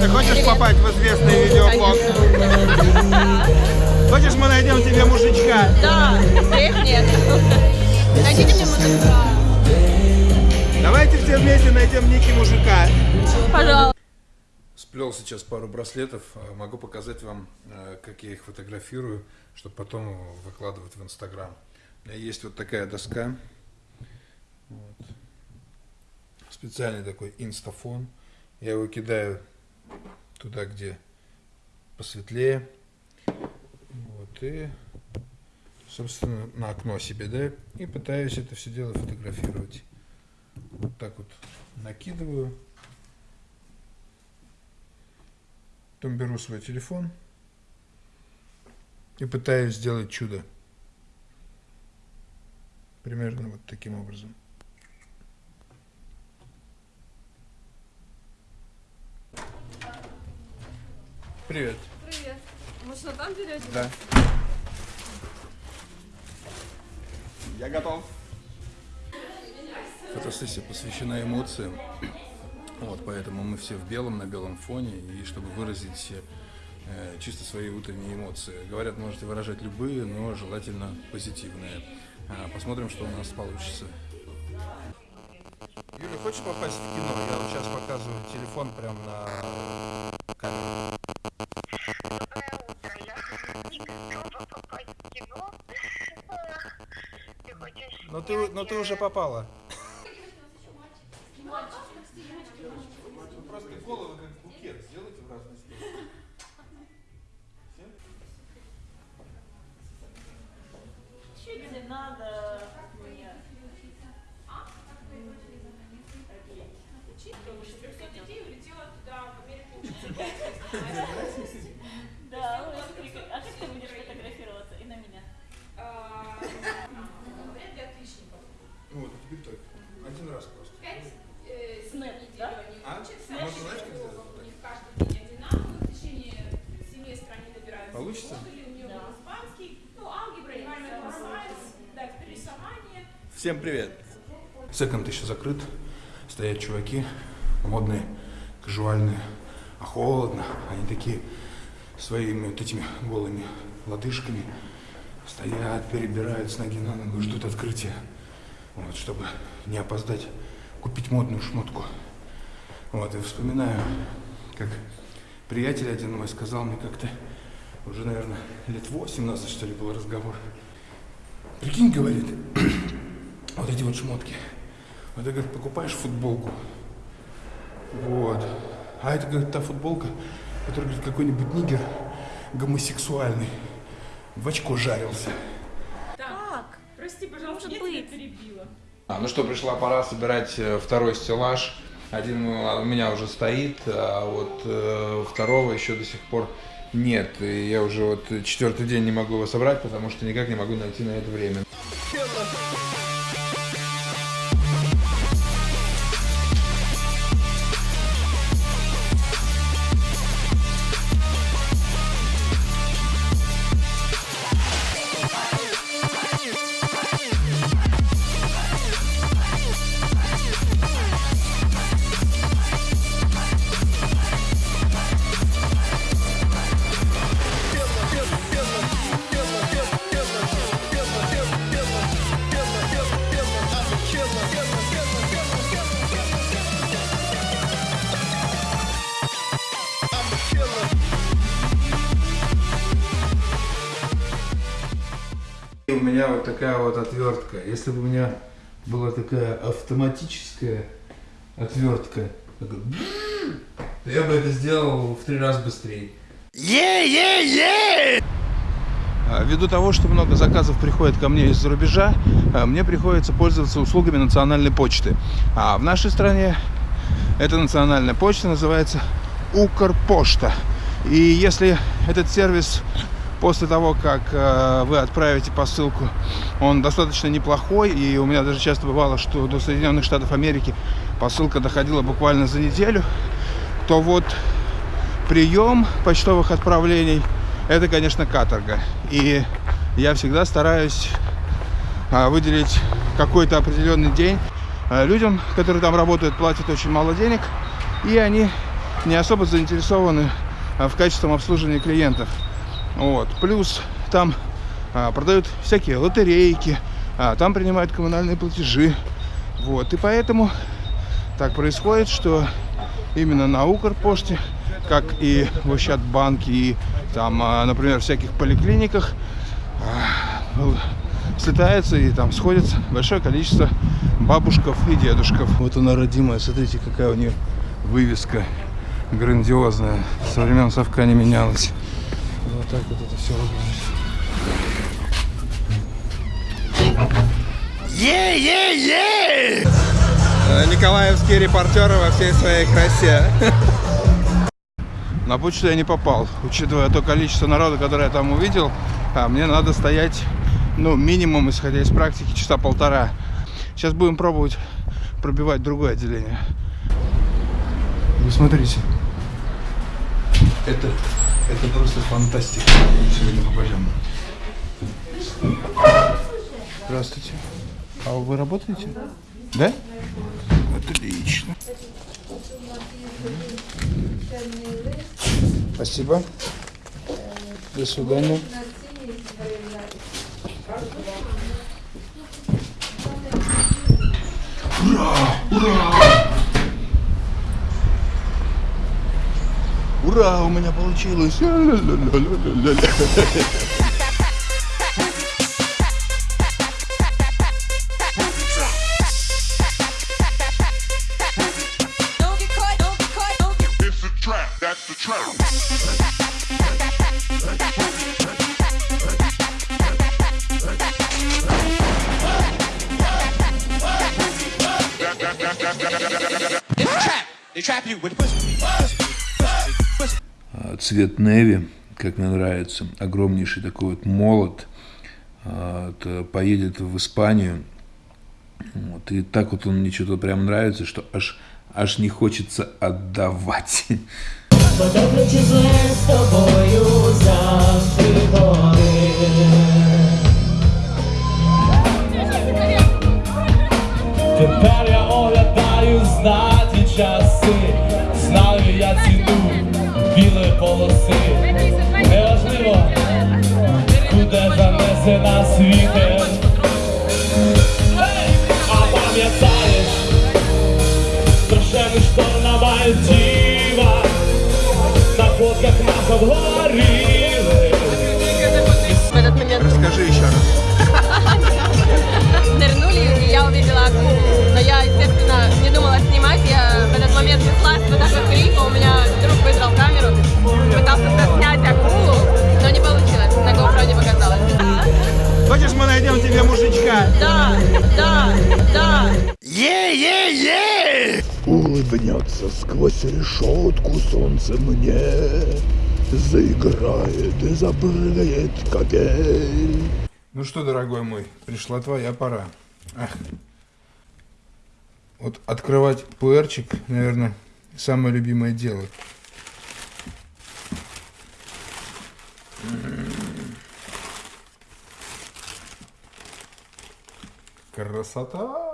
ты хочешь попасть в известный видеоблог? Хочешь, мы найдем тебе мужичка? Да, их нет. Найдите мне мужика. Давайте все вместе найдем Ники мужика. Пожалуйста. Сплел сейчас пару браслетов. А, Могу показать вам, э, как я их фотографирую, чтобы потом выкладывать в Инстаграм. У меня есть вот такая доска. Вот. Специальный такой инстафон. Я его кидаю туда, где посветлее. Вот, и, собственно, на окно себе, да, и пытаюсь это все дело фотографировать. Вот так вот накидываю. Потом беру свой телефон и пытаюсь сделать чудо. Примерно вот таким образом. Привет. Привет. Может, на там берете? Да. Я готов. Фотосессия посвящена эмоциям. Вот, поэтому мы все в белом, на белом фоне, и чтобы выразить э, чисто свои утренние эмоции. Говорят, можете выражать любые, но желательно позитивные. А, посмотрим, что у нас получится. Юля, хочешь попасть в кино? Я вот сейчас показываю телефон прям на ты, но ты уже попала. Просто головы как букет сделайте в разные стороны. Чуть не надо мне. Да, ой, смотри, как- а как ты будешь фотографироваться? И на меня. Ну вот, теперь так. Один раз просто. Снэп, да? А? Можно знаешь, как сделать? Вот так. Получится? Всем привет. Секонд еще закрыт. Стоят чуваки, модные, кажуальные. А холодно. Они такие своими вот этими голыми лодыжками стоят, перебирают с ноги на ногу, ждут открытия. Вот, чтобы не опоздать, купить модную шмотку. Вот, и вспоминаю, как приятель один мой сказал мне как-то, уже, наверное, лет восемь назад, что ли, был разговор. Прикинь, говорит, вот эти вот шмотки. Вот ты, говорит, покупаешь футболку. Вот. А это, говорит, та футболка, которую, говорит, какой-нибудь нигер гомосексуальный в очко жарился. Так, Прости, пожалуйста, я тебя перебила. А, ну что, пришла пора собирать э, второй стеллаж. Один у меня уже стоит, а вот э, второго еще до сих пор нет. И я уже вот четвертый день не могу его собрать, потому что никак не могу найти на это время. У меня вот такая вот отвертка. Если бы у меня была такая автоматическая отвертка, я бы это сделал в три раза быстрее. А, Ввиду того, что много заказов приходит ко мне из-за рубежа, мне приходится пользоваться услугами национальной почты. А в нашей стране эта национальная почта называется Укрпошта. И если этот сервис после того, как э, вы отправите посылку, он достаточно неплохой, и у меня даже часто бывало, что до Соединенных Штатов Америки посылка доходила буквально за неделю, то вот прием почтовых отправлений это, конечно, каторга. И я всегда стараюсь а, выделить какой-то определенный день. А, Людям, которые там работают, платят очень мало денег, и они не особо заинтересованы а, в качественном обслуживании клиентов. Вот. Плюс там а, продают всякие лотерейки, а, там принимают коммунальные платежи. Вот. И поэтому так происходит, что именно на Укрпоште, как и в Ощадбанке, и там, а, например, всяких поликлиниках, а, слетается и там сходится большое количество бабушков и дедушков. Вот она родимая, смотрите, какая у нее вывеска грандиозная. Со времен совка не менялась. Вот так вот это все выглядит. Е-е-е! Николаевские репортеры во всей своей красе. На почту я не попал, учитывая то количество народа, которое я там увидел, а мне надо стоять, ну, минимум, исходя из практики, часа полтора. Сейчас будем пробовать пробивать другое отделение. Вы смотрите. Это, это просто фантастика. Сегодня попадем. Здравствуйте. А вы работаете? Да? Отлично. Спасибо. До свидания. Ура, that's the trap. They trap you with pussy. А, цвет неви, как мне нравится, огромнейший такой вот молот, а, это поедет в Испанию. Вот, и так вот он мне что-то прям нравится, что аж, аж не хочется отдавать. Тепер я оглядаю знаті часи, знаю я ціну білої полоси. Неважливо, куди занесе нас вітер. Улыбнется сквозь решетку солнце мне, Заиграет и запрыгает капель. Ну что, дорогой мой, пришла твоя пора. Ах. Вот открывать пуэрчик, наверное, самое любимое дело. Красота!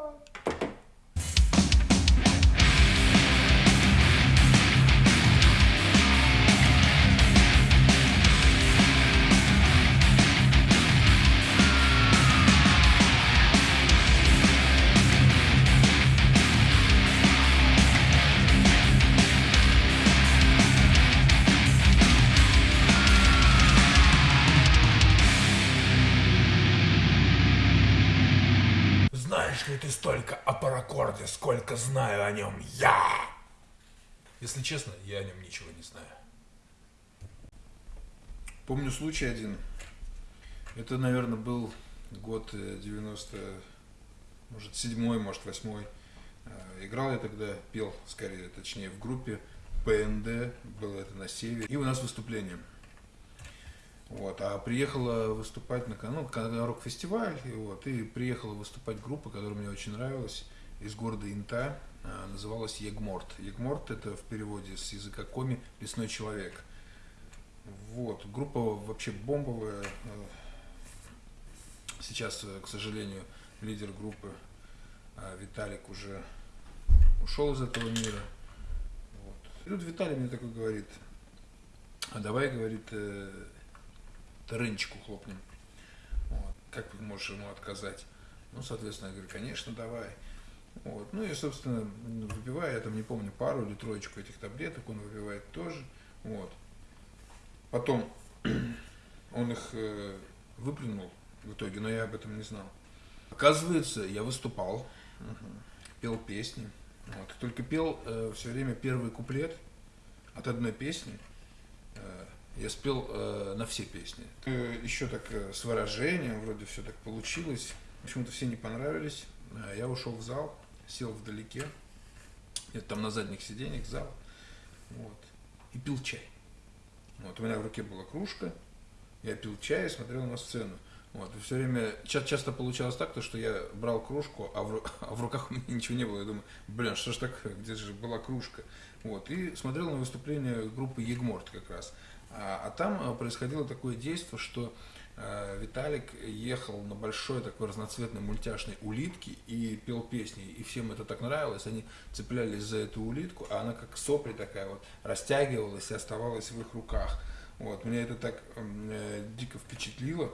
Знаешь ли ты столько о паракорде, сколько знаю о нем я? Если честно, я о нем ничего не знаю. Помню случай один. Это, наверное, был год э, 90, может, седьмой, может, восьмой. Э, Играл я тогда, пел, скорее, точнее, в группе ПНД, было это на севере. И у нас выступление. Вот, а приехала выступать на, ну, рок-фестиваль, и, вот, и приехала выступать группа, которая мне очень нравилась, из города Инта, а, называлась Егморт. Егморт это в переводе с языка коми «лесной человек». Вот, группа вообще бомбовая. э, Сейчас, э, к сожалению, лидер группы а, Виталик уже ушел из этого мира. Вот. И тут Виталий мне такой говорит, а давай, говорит, э, рынчику хлопнем. Вот. Как ты можешь ему отказать? Ну, соответственно, я говорю, конечно, давай. Вот. Ну и, собственно, выпиваю, я там не помню, пару или троечку этих таблеток, он выпивает тоже. Вот. Потом он их э, выплюнул в итоге, но я об этом не знал. Оказывается, я выступал, пел песни. Вот. Только пел э, все время первый куплет от одной песни. Э, я спел э, на все песни. Э, еще так э, с выражением, вроде все так получилось. Почему-то все не понравились. Э, я ушел в зал, сел вдалеке, где-то там на задних сиденьях зал, вот, и пил чай. Вот, у меня в руке была кружка, я пил чай и смотрел на сцену. Вот, и все время, ча- часто получалось так, то, что я брал кружку, а в, а в руках у меня ничего не было. Я думаю, блин, что ж такое, где же была кружка? Вот, и смотрел на выступление группы Егморт как раз. А, а там а, происходило такое действие, что э, Виталик ехал на большой такой разноцветной мультяшной улитке и пел песни. И всем это так нравилось, они цеплялись за эту улитку, а она как сопли такая вот растягивалась и оставалась в их руках. Вот, меня это так э, дико впечатлило,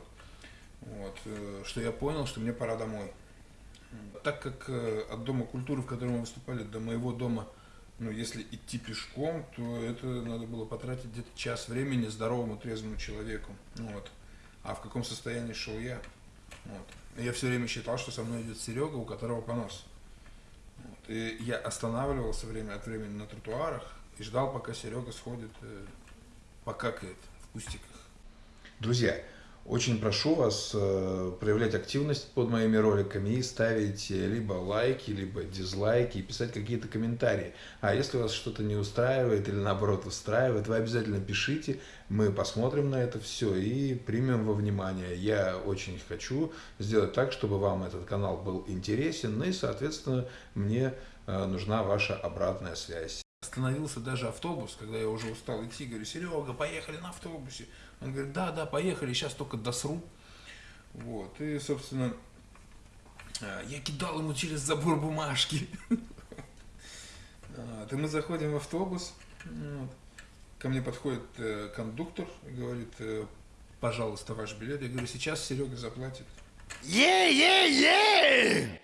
вот, э, что я понял, что мне пора домой. Так как э, от Дома культуры, в котором мы выступали, до моего дома, ну, если идти пешком, то это надо было потратить где-то час времени здоровому, трезвому человеку. Вот. А в каком состоянии шел я? Вот. Я все время считал, что со мной идет Серега, у которого понос. Вот. И я останавливался время от времени на тротуарах и ждал, пока Серега сходит, э, покакает в кустиках. Друзья, очень прошу вас э, проявлять активность под моими роликами и ставить э, либо лайки, либо дизлайки и писать какие-то комментарии. А если вас что-то не устраивает или наоборот устраивает, вы обязательно пишите, мы посмотрим на это все и примем во внимание. Я очень хочу сделать так, чтобы вам этот канал был интересен, ну и, соответственно, мне э, нужна ваша обратная связь. Остановился даже автобус, когда я уже устал идти, говорю, Серега, поехали на автобусе. Он говорит, да, да, поехали, сейчас только досру. Вот, и, собственно, э, я кидал ему через забор бумажки. Вот, И мы заходим в автобус, ко мне подходит э, кондуктор и говорит, э, пожалуйста, ваш билет. Я говорю, сейчас Серега заплатит. Е-е-е!